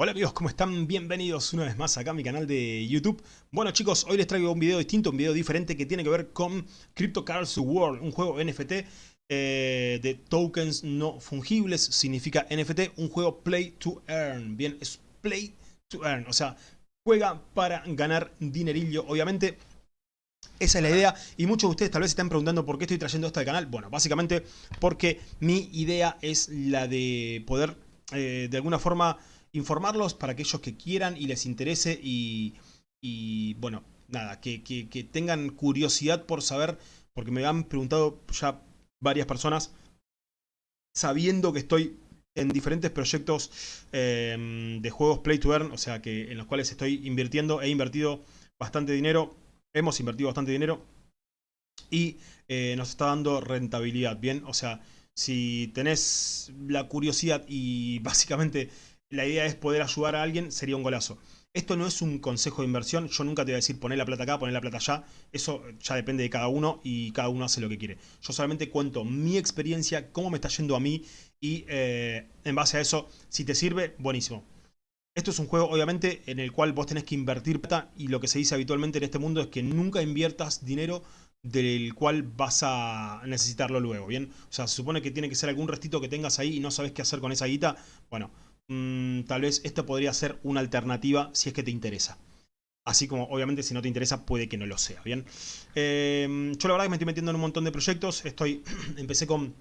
Hola amigos, ¿cómo están? Bienvenidos una vez más acá a mi canal de YouTube. Bueno chicos, hoy les traigo un video distinto, un video diferente que tiene que ver con Crypto Cards World, un juego NFT eh, de tokens no fungibles, significa NFT, un juego Play to Earn. Bien, es Play to Earn, o sea, juega para ganar dinerillo, obviamente. Esa es la idea y muchos de ustedes tal vez están preguntando por qué estoy trayendo esto al canal. Bueno, básicamente porque mi idea es la de poder eh, de alguna forma informarlos para aquellos que quieran y les interese y, bueno, nada, que, tengan curiosidad por saber, porque me han preguntado ya varias personas, sabiendo que estoy en diferentes proyectos em, de juegos Play to Earn, o sea, que en los cuales estoy invirtiendo, he invertido bastante dinero, hemos invertido bastante dinero y eh, nos está dando rentabilidad, ¿bien? O sea, si tenés la curiosidad y básicamente la idea es poder ayudar a alguien, sería un golazo. Esto no es un consejo de inversión, yo nunca te voy a decir poner la plata acá, poner la plata allá, eso ya depende de cada uno y cada uno hace lo que quiere. Yo solamente cuento mi experiencia, cómo me está yendo a mí y eh, en base a eso, si te sirve, buenísimo. Esto es un juego obviamente en el cual vos tenés que invertir plata y lo que se dice habitualmente en este mundo es que nunca inviertas dinero del cual vas a necesitarlo luego, ¿bien? O sea, se supone que tiene que ser algún restito que tengas ahí y no sabes qué hacer con esa guita, bueno Mm, tal vez esto podría ser una alternativa si es que te interesa. Así como, obviamente, si no te interesa, puede que no lo sea, ¿bien? Em, yo la verdad que me estoy metiendo en un montón de proyectos. Estoy, empecé con,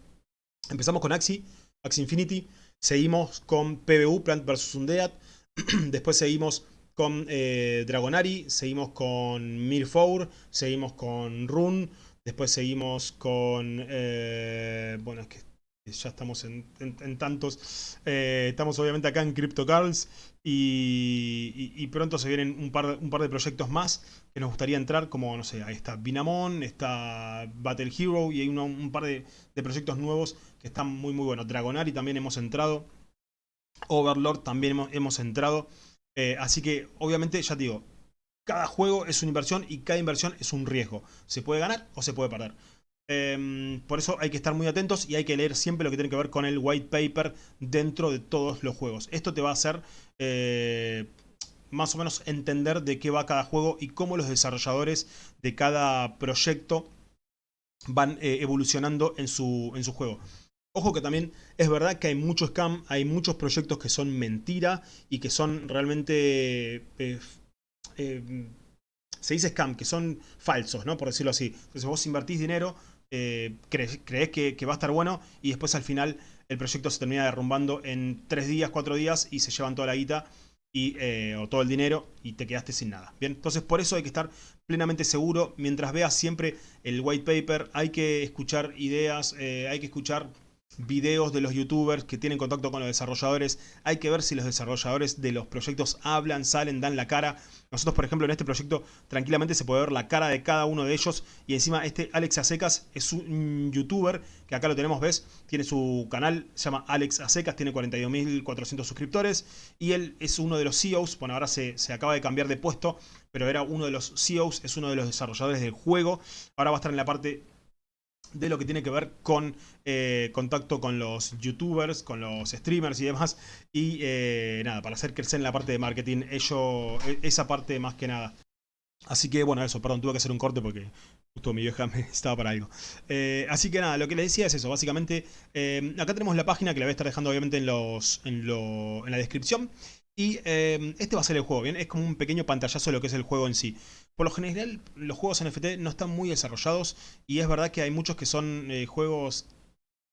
empezamos con Axi, Axi Infinity. Seguimos con PBU, Plant vs. Undead. Después seguimos con eh, Dragonari. Seguimos con Mirfour. Seguimos con Rune. Después seguimos con... Eh, bueno, es que ya estamos en, tantos. Eh, estamos obviamente acá en CryptoCarls y, pronto se vienen un par, un par de proyectos más que nos gustaría entrar, como, no sé, ahí está Binamon, está Battle Hero y hay un par de, proyectos nuevos que están muy muy buenos. Dragonari también hemos entrado, Overlord también hemos, entrado, eh, así que obviamente ya te digo, cada juego es una inversión y cada inversión es un riesgo. Se puede ganar o se puede perder. Em, por eso hay que estar muy atentos y hay que leer siempre lo que tiene que ver con el white paper dentro de todos los juegos. Esto te va a hacer eh, más o menos entender de qué va cada juego y cómo los desarrolladores de cada proyecto van eh, evolucionando en su, en su juego. Ojo que también es verdad que hay mucho scam, hay muchos proyectos que son mentira y que son realmente... Eh, se dice scam, que son falsos, ¿no? Por decirlo así. Entonces vos invertís dinero eh, crees, que, va a estar bueno y después al final el proyecto se termina derrumbando en 3 días, 4 días y se llevan toda la guita y, eh, o todo el dinero y te quedaste sin nada. Bien, entonces por eso hay que estar plenamente seguro mientras veas siempre el white paper, hay que escuchar ideas, eh, hay que escuchar videos de los youtubers que tienen contacto con los desarrolladores. Hay que ver si los desarrolladores de los proyectos hablan, salen, dan la cara. Nosotros, por ejemplo, en este proyecto tranquilamente se puede ver la cara de cada uno de ellos. Y encima este Alex Acecas es un youtuber que acá lo tenemos, ¿ves? Tiene su canal, se llama Alex Acecas, tiene 42.400 suscriptores. Y él es uno de los CEOs, bueno, ahora se, se acaba de cambiar de puesto, pero era uno de los CEOs, es uno de los desarrolladores del juego. Ahora va a estar en la parte de lo que tiene que ver con eh, contacto con los youtubers, con los streamers y demás. Y eh, nada, para hacer crecer en la parte de marketing, ello, e, esa parte más que nada. Así que bueno, eso, perdón, tuve que hacer un corte porque justo mi vieja me estaba para algo. Eh, así que nada, lo que les decía es eso, básicamente, acá tenemos la página que la voy a estar dejando obviamente en, los, en, en la descripción. Y este va a ser el juego, ¿bien? Es como un pequeño pantallazo de lo que es el juego en sí. Por lo general, los juegos NFT no están muy desarrollados y es verdad que hay muchos que son eh, juegos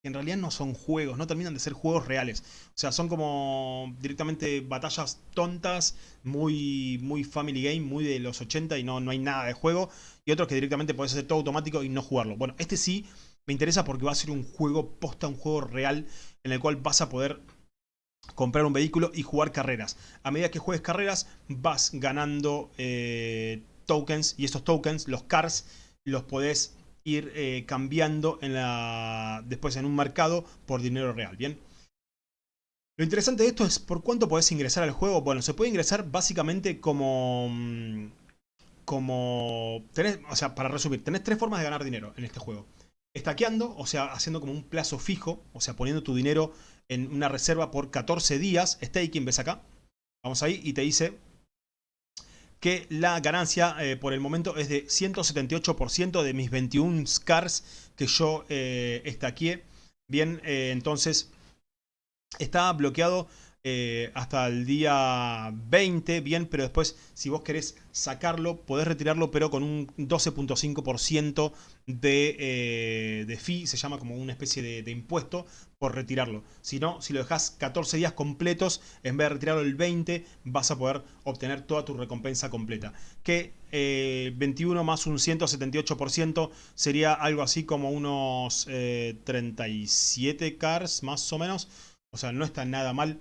que en realidad no son juegos, no terminan de ser juegos reales. O sea, son como directamente batallas tontas, muy, muy family game, muy de los 80 y no, no hay nada de juego. Y otros que directamente puedes hacer todo automático y no jugarlo. Bueno, este sí me interesa porque va a ser un juego posta, un juego real en el cual vas a poder comprar un vehículo y jugar carreras. A medida que juegues carreras vas ganando eh, tokens y estos tokens, los cars, los podés ir eh, cambiando en la, después en un mercado por dinero real, ¿bien? Lo interesante de esto es por cuánto podés ingresar al juego. Bueno, se puede ingresar básicamente como... Mm, como... Tenés, o sea, para resumir, tenés tres formas de ganar dinero en este juego. Estaqueando, o sea, haciendo como un plazo fijo, o sea, poniendo tu dinero en una reserva por 14 días, staking ves acá. Vamos ahí y te dice que la ganancia eh, por el momento es de 178% de mis 21 scars que yo eh. Bien, eh, entonces está bloqueado eh, hasta el día 20, bien, pero después si vos querés sacarlo, podés retirarlo, pero con un 12.5% de, eh, de fee, se llama como una especie de, impuesto por retirarlo. Si no, si lo dejás 14 días completos, en vez de retirarlo el 20, vas a poder obtener toda tu recompensa completa. Que 21 eh, más un 178% sería algo así como unos 37 cars más o menos. O sea, no está nada mal.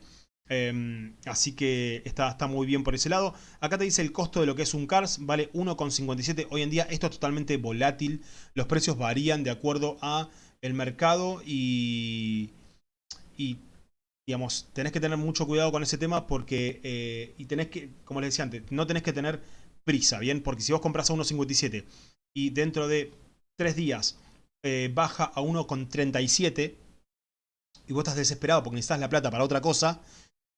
Em, así que está, está, muy bien por ese lado. Acá te dice el costo de lo que es un CARS, vale 1,57. Hoy en día esto es totalmente volátil. Los precios varían de acuerdo a el mercado y, y digamos, tenés que tener mucho cuidado con ese tema porque, eh, y tenés que, como les decía antes, no tenés que tener prisa, ¿bien? Porque si vos compras a 1,57 y dentro de 3 días eh, baja a 1,37 y vos estás desesperado porque necesitas la plata para otra cosa,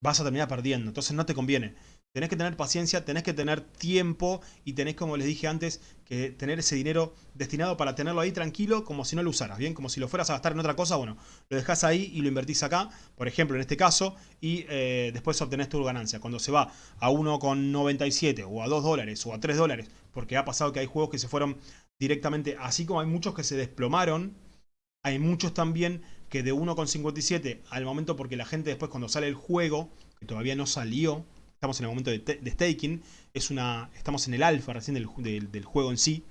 vas a terminar perdiendo. Entonces no te conviene. Tenés que tener paciencia, tenés que tener tiempo y tenés, como les dije antes, que tener ese dinero destinado para tenerlo ahí tranquilo como si no lo usaras, ¿bien? Como si lo fueras a gastar en otra cosa, bueno, lo dejás ahí y lo invertís acá, por ejemplo, en este caso, y eh, después obtenés tu ganancia. Cuando se va a 1,97 o a 2 dólares o a 3 dólares, porque ha pasado que hay juegos que se fueron directamente, así como hay muchos que se desplomaron, hay muchos también que de 1,57 al momento, porque la gente después cuando sale el juego, que todavía no salió, estamos en el momento de, staking, es una, estamos en el alfa recién del, juego en sí,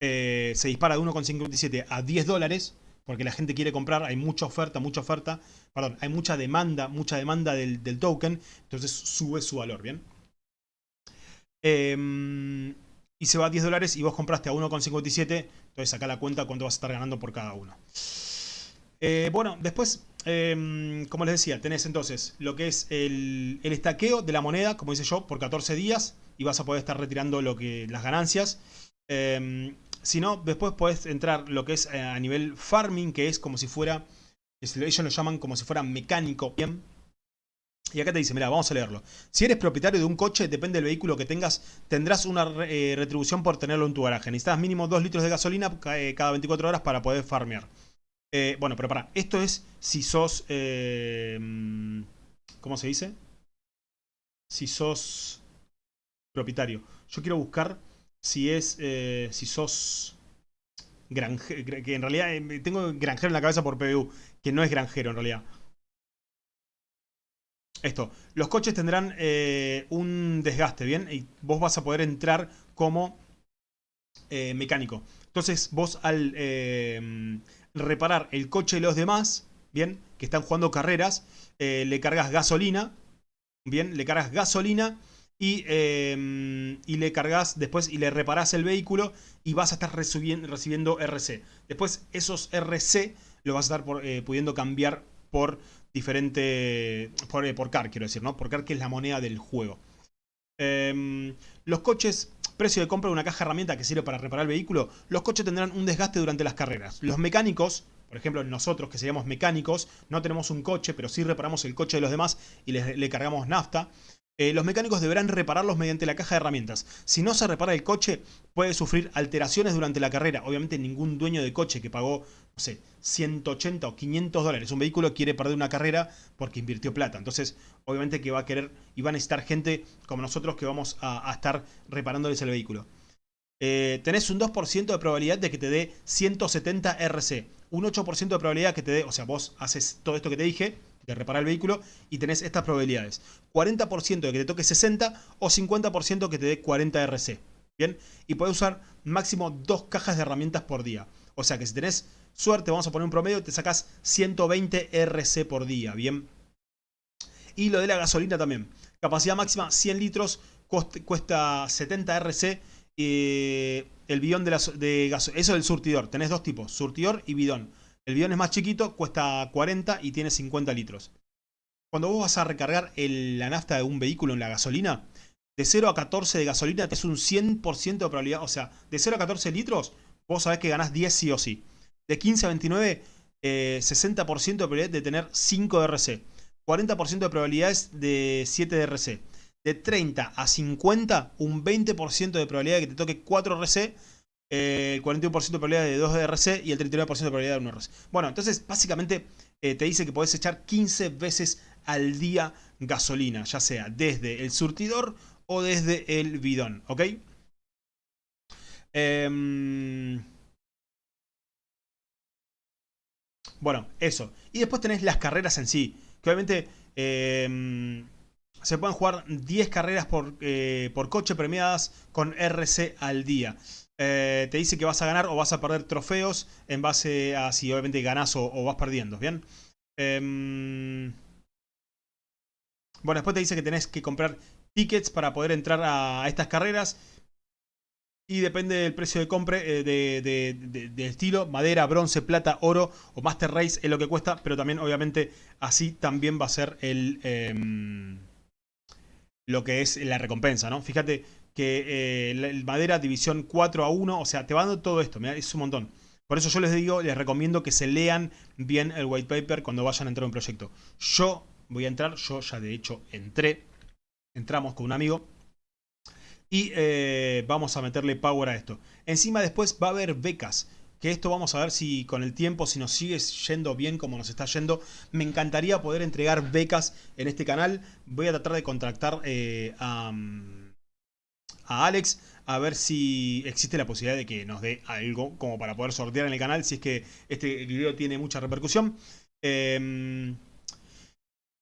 eh, se dispara de 1,57 a 10 dólares, porque la gente quiere comprar, hay mucha oferta, mucha oferta, perdón, hay mucha demanda, mucha demanda del, token, entonces sube su valor, ¿bien? Em, y se va a 10 dólares y vos compraste a 1,57, entonces saca la cuenta cuánto vas a estar ganando por cada uno. Eh, bueno, después, em, como les decía, tenés entonces lo que es el, estaqueo de la moneda, como dice yo, por 14 días y vas a poder estar retirando lo que, las ganancias. Em, si no, después podés entrar lo que es eh, a nivel farming, que es como si fuera, ellos lo llaman como si fuera mecánico, ¿bien? Y acá te dice, mira, vamos a leerlo. Si eres propietario de un coche, depende del vehículo que tengas, tendrás una eh, retribución por tenerlo en tu garaje. Necesitas mínimo 2 litros de gasolina cada 24 horas para poder farmear. Eh, bueno, pero para, esto es si sos... Eh, ¿Cómo se dice? Si sos propietario. Yo quiero buscar si es... Eh, si sos... Granjero, que en realidad tengo granjero en la cabeza por PBU, que no es granjero en realidad. Esto, los coches tendrán un desgaste, ¿bien? Y vos vas a poder entrar como mecánico. Entonces vos al reparar el coche de los demás, bien, que están jugando carreras, eh, le cargas gasolina, bien, le cargas gasolina y, em, y, le cargas después y le reparás el vehículo y vas a estar recibiendo, RC. Después esos RC lo vas a estar eh, pudiendo cambiar por diferente, por, eh, por CAR quiero decir, ¿no? Por CAR que es la moneda del juego. Em, los coches Precio de compra de una caja herramienta que sirve para reparar el vehículo. Los coches tendrán un desgaste durante las carreras. Los mecánicos, por ejemplo nosotros que seríamos mecánicos, no tenemos un coche, pero sí reparamos el coche de los demás y le cargamos nafta. Eh, los mecánicos deberán repararlos mediante la caja de herramientas. Si no se repara el coche, puede sufrir alteraciones durante la carrera. Obviamente ningún dueño de coche que pagó, no sé, 180 o 500 dólares un vehículo quiere perder una carrera porque invirtió plata. Entonces, obviamente que va a querer y va a necesitar gente como nosotros que vamos a, estar reparándoles el vehículo. Eh, tenés un 2% de probabilidad de que te dé 170 RC. Un 8% de probabilidad que te dé, o sea, vos haces todo esto que te dije, de reparar el vehículo y tenés estas probabilidades. 40% de que te toque 60 o 50% que te dé 40 RC. ¿Bien? Y puedes usar máximo dos cajas de herramientas por día. O sea que si tenés suerte, vamos a poner un promedio, te sacas 120 RC por día. ¿Bien? Y lo de la gasolina también. Capacidad máxima 100 litros, cuesta 70 RC. Eh, el bidón de, la, de gasolina. Eso es el surtidor. Tenés dos tipos, surtidor y bidón. El bidón es más chiquito, cuesta 40 y tiene 50 litros. Cuando vos vas a recargar la nafta de un vehículo en la gasolina, de 0 a 14 de gasolina es un 100% de probabilidad. O sea, de 0 a 14 litros, vos sabés que ganás 10 sí o sí. De 15 a 29, 60% de probabilidad de tener 5 de RC. 40% de probabilidades de 7 de RC. de 30 a 50, un 20% de probabilidad de que te toque 4 RC, eh, el 41% de probabilidad de 2 RC y el 39% de probabilidad de 1 RC. Bueno, entonces básicamente eh, te dice que podés echar 15 veces al día gasolina, ya sea desde el surtidor o desde el bidón, ¿ok? Em, bueno, eso. Y después tenés las carreras en sí, que obviamente em, se pueden jugar 10 carreras por, eh, por coche premiadas con RC al día. Eh, te dice que vas a ganar o vas a perder trofeos en base a si obviamente ganas o, vas perdiendo, ¿bien? Em, bueno, después te dice que tenés que comprar tickets para poder entrar a, estas carreras. Y depende del precio de compra, eh, de, estilo, madera, bronce, plata, oro o Master Race es lo que cuesta, pero también obviamente así también va a ser el em, lo que es la recompensa, ¿no? Fíjate que eh, madera división 4 a 1, o sea, te va dando todo esto, es un montón. Por eso yo les digo, les recomiendo que se lean bien el white paper cuando vayan a entrar a un proyecto. Yo voy a entrar, yo ya de hecho entré, entramos con un amigo y eh, vamos a meterle power a esto. Encima después va a haber becas, que esto vamos a ver si con el tiempo, si nos sigue yendo bien como nos está yendo. Me encantaría poder entregar becas en este canal. Voy a tratar de contactar eh, a, a Alex a ver si existe la posibilidad de que nos dé algo como para poder sortear en el canal si es que este video tiene mucha repercusión.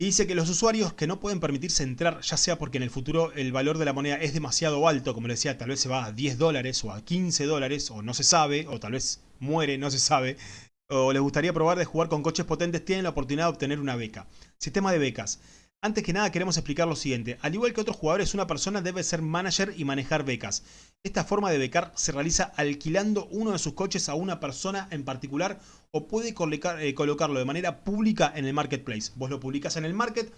Y dice que los usuarios que no pueden permitirse entrar, ya sea porque en el futuro el valor de la moneda es demasiado alto, como le decía, tal vez se va a 10 dólares o a 15 dólares, o no se sabe, o tal vez muere, no se sabe, o les gustaría probar de jugar con coches potentes, tienen la oportunidad de obtener una beca. Sistema de becas. Antes que nada queremos explicar lo siguiente. Al igual que otros jugadores, una persona debe ser manager y manejar becas. Esta forma de becar se realiza alquilando uno de sus coches a una persona en particular o puede eh, colocarlo de manera pública en el marketplace. Vos lo publicas en el market,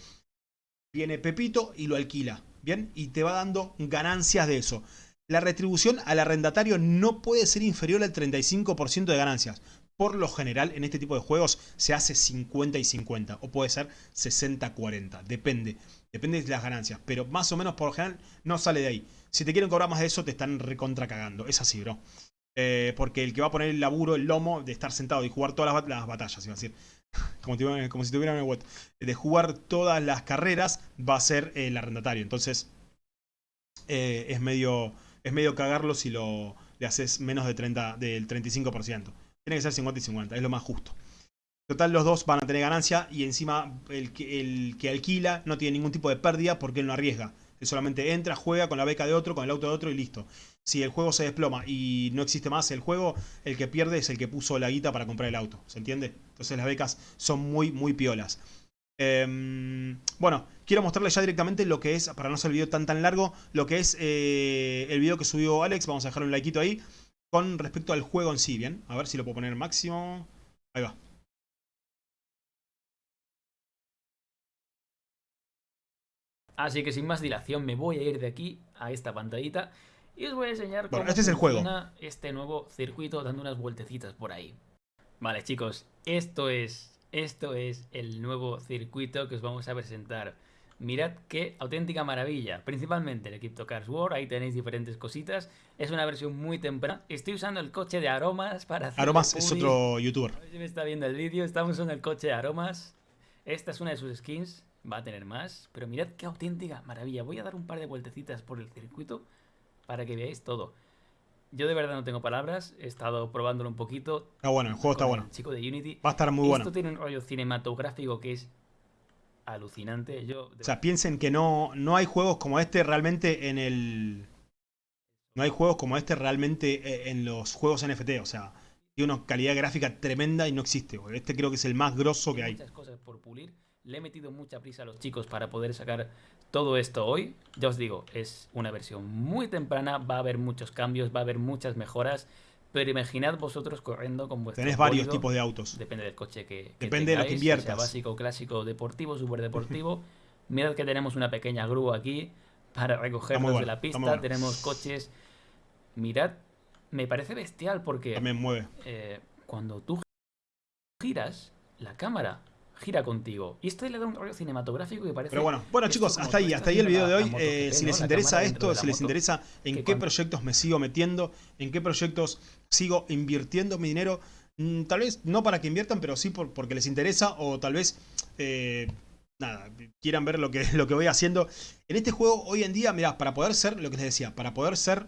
viene Pepito y lo alquila. ¿Bien? Y te va dando ganancias de eso. La retribución al arrendatario no puede ser inferior al 35% de ganancias por lo general en este tipo de juegos se hace 50 y 50 o puede ser 60-40, depende, depende de las ganancias, pero más o menos por lo general no sale de ahí. Si te quieren cobrar más de eso te están recontra cagando, es así bro. Eh, porque el que va a poner el laburo, el lomo de estar sentado y jugar todas las, batallas, a decir, como, si tuviera una web, de jugar todas las carreras va a ser el arrendatario, entonces eh, es, medio, es medio cagarlo si lo, le haces menos de 30, del 35%. Tiene que ser 50 y 50, es lo más justo. Total, los dos van a tener ganancia y encima el que, el que alquila no tiene ningún tipo de pérdida porque él no arriesga. Él solamente entra, juega con la beca de otro, con el auto de otro y listo. Si el juego se desploma y no existe más el juego, el que pierde es el que puso la guita para comprar el auto. ¿Se entiende? Entonces las becas son muy, muy piolas. Em, bueno, quiero mostrarles ya directamente lo que es, para no hacer el video tan tan largo, lo que es eh, el video que subió Alex. Vamos a dejar un likeito ahí con respecto al juego en sí, ¿bien? A ver si lo puedo poner máximo. Ahí va. Así que sin más dilación me voy a ir de aquí a esta pantallita y os voy a enseñar cómo este es el juego. este nuevo circuito dando unas vueltecitas por ahí. Vale chicos, esto es, esto es el nuevo circuito que os vamos a presentar. Mirad qué auténtica maravilla. Principalmente el Crypto Cars World, ahí tenéis diferentes cositas. Es una versión muy temprana. Estoy usando el coche de Aromas para hacer... Aromas es otro youtuber. A ver si me está viendo el vídeo. Estamos en el coche de Aromas. Esta es una de sus skins. Va a tener más. Pero mirad qué auténtica maravilla. Voy a dar un par de vueltecitas por el circuito para que veáis todo. Yo de verdad no tengo palabras, he estado probándolo un poquito. Está bueno, el juego está bueno. chico de Unity. Va a estar muy bueno. Esto tiene un rollo cinematográfico que es alucinante. Yo, o sea, piensen que no, no hay juegos como este realmente en el... No hay juegos como este realmente eh, en los juegos NFT, o sea, tiene una calidad gráfica tremenda y no existe. Este creo que es el más grosso que hay. Muchas cosas por pulir. Le he metido mucha prisa a los chicos para poder sacar todo esto hoy. Ya os digo, es una versión muy temprana, va a haber muchos cambios, va a haber muchas mejoras. Pero imaginad vosotros corriendo con vuestro Tenés varios tipos de autos. Depende del coche que, Depende de lo que inviertas. Sea básico, clásico, deportivo, superdeportivo. Mirad que tenemos una pequeña grúa aquí para recogernos de la pista. Tenemos coches. Mirad, me parece bestial porque... También mueve. Eh, cuando tú giras, la cámara gira contigo. Y esto le da un rollo cinematográfico que parece... Pero bueno, bueno chicos, hasta ahí, hasta ahí el video de hoy. Eh, si les interesa esto, si les interesa en qué proyectos me sigo metiendo, en qué proyectos sigo invirtiendo mi dinero, mm, tal vez no para que inviertan, pero sí porque les interesa o tal vez... Eh, nada, quieran ver lo que, lo que voy haciendo. En este juego, hoy en día, mirá, para poder ser, lo que les decía, para poder ser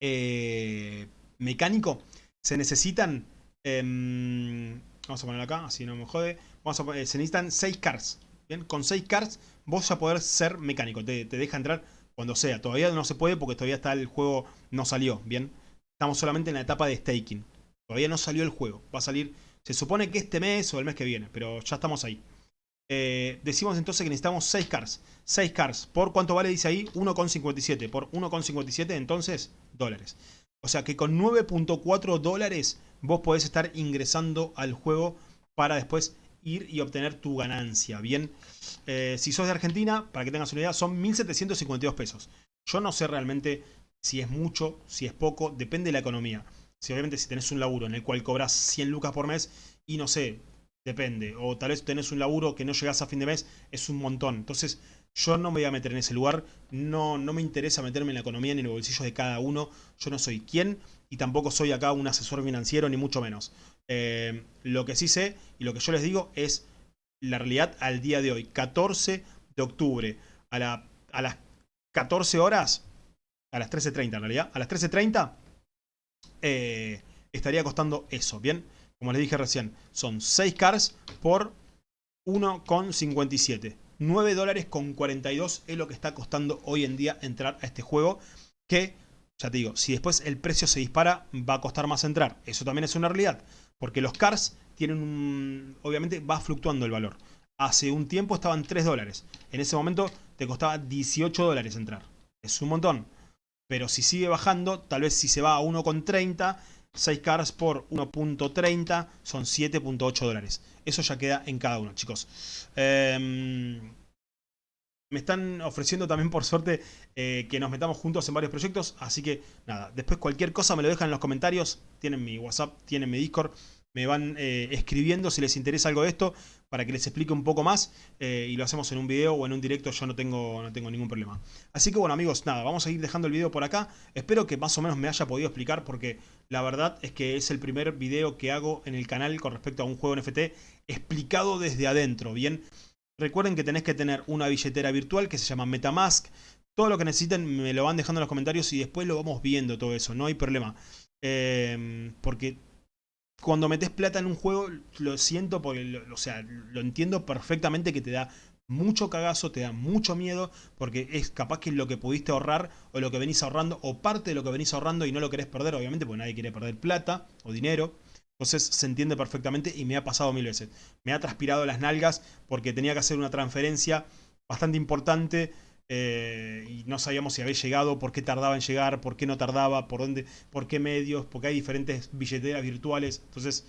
eh, mecánico, se necesitan... Em, vamos a ponerlo acá, así no me jode. Vamos a se necesitan 6 cars. Bien, con 6 cars vos ya poder ser mecánico. Te, te, deja entrar cuando sea. Todavía no se puede porque todavía está el juego, no salió. Bien, estamos solamente en la etapa de staking. Todavía no salió el juego. Va a salir, se supone que este mes o el mes que viene, pero ya estamos ahí. Eh, decimos entonces que necesitamos 6 cars. 6 cars. ¿Por cuánto vale? Dice ahí 1,57. Por 1,57 entonces dólares. O sea que con 9.4 dólares vos podés estar ingresando al juego para después ir y obtener tu ganancia. Bien, eh, si sos de Argentina, para que tengas una idea, son 1.752 pesos. Yo no sé realmente si es mucho, si es poco, depende de la economía. Si obviamente si tenés un laburo en el cual cobras 100 lucas por mes y no sé, depende. O tal vez tenés un laburo que no llegás a fin de mes, es un montón. Entonces yo no me voy a meter en ese lugar, no, no me interesa meterme en la economía ni en el bolsillo de cada uno. Yo no soy quien y tampoco soy acá un asesor financiero ni mucho menos. Eh, lo que sí sé y lo que yo les digo es la realidad al día de hoy, 14 de octubre, a las 14 horas, a las 13.30 en realidad, a las 13.30 eh, estaría costando eso, ¿bien? Como les dije recién, son 6 cars por 1,57. 9 dólares con 42 es lo que está costando hoy en día entrar a este juego. Que, ya te digo, si después el precio se dispara, va a costar más entrar. Eso también es una realidad. Porque los cars tienen un... Obviamente va fluctuando el valor. Hace un tiempo estaban 3 dólares. En ese momento te costaba 18 dólares entrar. Es un montón. Pero si sigue bajando, tal vez si se va a 1,30 6 cars por 1.30 son 7.8 dólares. Eso ya queda en cada uno, chicos. Em, me están ofreciendo también por suerte eh, que nos metamos juntos en varios proyectos. Así que nada, después cualquier cosa me lo dejan en los comentarios. Tienen mi WhatsApp, tienen mi Discord me van eh, escribiendo si les interesa algo de esto para que les explique un poco más eh, y lo hacemos en un video o en un directo, yo no tengo, no tengo ningún problema. Así que bueno amigos, nada, vamos a ir dejando el video por acá. Espero que más o menos me haya podido explicar porque la verdad es que es el primer video que hago en el canal con respecto a un juego NFT explicado desde adentro, ¿bien? Recuerden que tenés que tener una billetera virtual que se llama Metamask. Todo lo que necesiten me lo van dejando en los comentarios y después lo vamos viendo todo eso, no hay problema. Eh, porque cuando metes plata en un juego, lo siento porque, lo, o sea, lo entiendo perfectamente que te da mucho cagazo, te da mucho miedo, porque es capaz que lo que pudiste ahorrar o lo que venís ahorrando, o parte de lo que venís ahorrando y no lo querés perder, obviamente, porque nadie quiere perder plata o dinero. Entonces se entiende perfectamente y me ha pasado mil veces. Me ha transpirado las nalgas porque tenía que hacer una transferencia bastante importante eh, y no sabíamos si había llegado, por qué tardaba en llegar, por qué no tardaba, por dónde, por qué medios, porque hay diferentes billeteras virtuales. Entonces,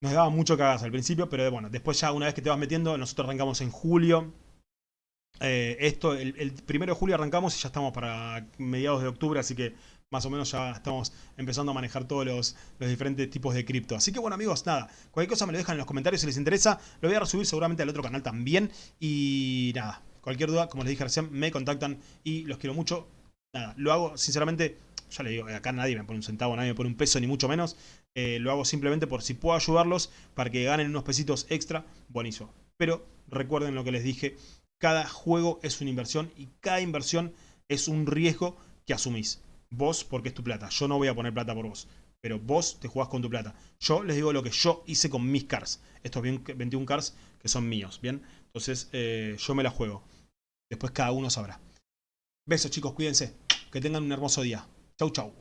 nos daba mucho cagazo al principio, pero bueno, después ya una vez que te vas metiendo, nosotros arrancamos en julio. Eh, esto, el, primero de julio arrancamos y ya estamos para mediados de octubre, así que más o menos ya estamos empezando a manejar todos los, los diferentes tipos de cripto. Así que bueno amigos, nada, cualquier cosa me lo dejan en los comentarios si les interesa. Lo voy a resubir seguramente al otro canal también. Y nada, Cualquier duda, como les dije recién, me contactan y los quiero mucho. Nada, lo hago sinceramente, ya le digo, acá nadie me pone un centavo, nadie me pone un peso, ni mucho menos. Eh, lo hago simplemente por si puedo ayudarlos para que ganen unos pesitos extra, buenísimo. Pero recuerden lo que les dije, cada juego es una inversión y cada inversión es un riesgo que asumís. Vos, porque es tu plata. Yo no voy a poner plata por vos. Pero vos te jugás con tu plata. Yo les digo lo que yo hice con mis cars. Estos 21 cars que son míos, ¿bien? Entonces eh, yo me la juego. Después cada uno sabrá. Besos chicos, cuídense. Que tengan un hermoso día. Chau, chau.